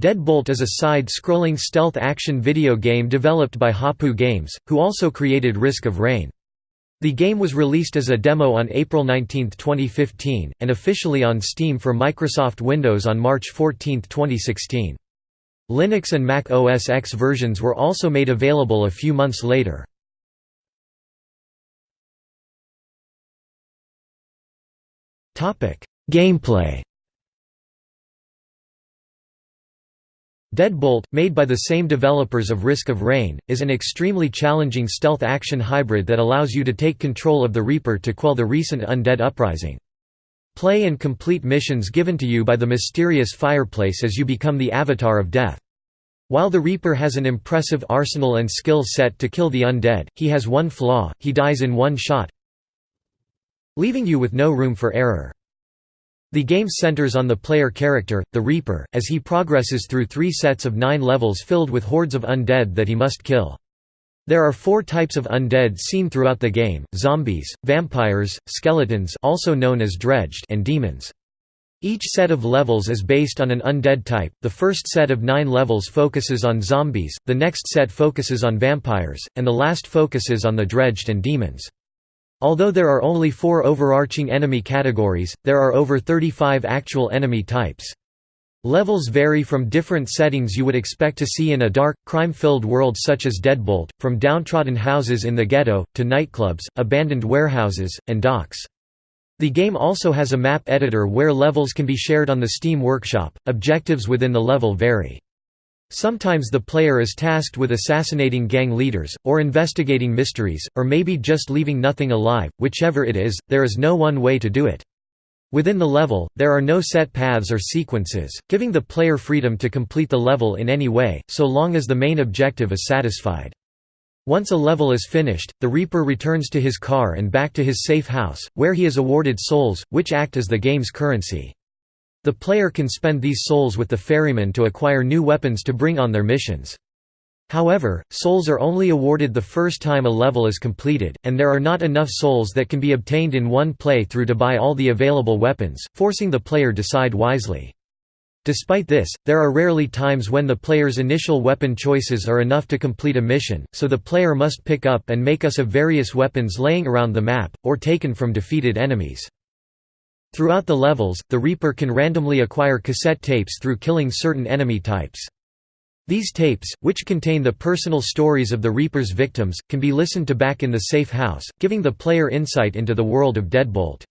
Deadbolt is a side-scrolling stealth action video game developed by Hopoo Games, who also created Risk of Rain. The game was released as a demo on April 19, 2015, and officially on Steam for Microsoft Windows on March 14, 2016. Linux and Mac OS X versions were also made available a few months later. Gameplay Deadbolt, made by the same developers of Risk of Rain, is an extremely challenging stealth action hybrid that allows you to take control of the Reaper to quell the recent undead uprising. Play and complete missions given to you by the mysterious fireplace as you become the avatar of death. While the Reaper has an impressive arsenal and skill set to kill the undead, he has one flaw, he dies in one shot, leaving you with no room for error. The game centers on the player character, the Reaper, as he progresses through three sets of nine levels filled with hordes of undead that he must kill. There are four types of undead seen throughout the game, zombies, vampires, skeletons also known as dredged and demons. Each set of levels is based on an undead type, the first set of nine levels focuses on zombies, the next set focuses on vampires, and the last focuses on the dredged and demons. Although there are only four overarching enemy categories, there are over 35 actual enemy types. Levels vary from different settings you would expect to see in a dark, crime-filled world such as Deadbolt, from downtrodden houses in the ghetto, to nightclubs, abandoned warehouses, and docks. The game also has a map editor where levels can be shared on the Steam Workshop, objectives within the level vary. Sometimes the player is tasked with assassinating gang leaders, or investigating mysteries, or maybe just leaving nothing alive, whichever it is, there is no one way to do it. Within the level, there are no set paths or sequences, giving the player freedom to complete the level in any way, so long as the main objective is satisfied. Once a level is finished, the Reaper returns to his car and back to his safe house, where he is awarded souls, which act as the game's currency. The player can spend these souls with the ferryman to acquire new weapons to bring on their missions. However, souls are only awarded the first time a level is completed, and there are not enough souls that can be obtained in one play-through to buy all the available weapons, forcing the player to decide wisely. Despite this, there are rarely times when the player's initial weapon choices are enough to complete a mission, so the player must pick up and make us of various weapons laying around the map, or taken from defeated enemies. Throughout the levels, the Reaper can randomly acquire cassette tapes through killing certain enemy types. These tapes, which contain the personal stories of the Reaper's victims, can be listened to back in the safe house, giving the player insight into the world of Deadbolt.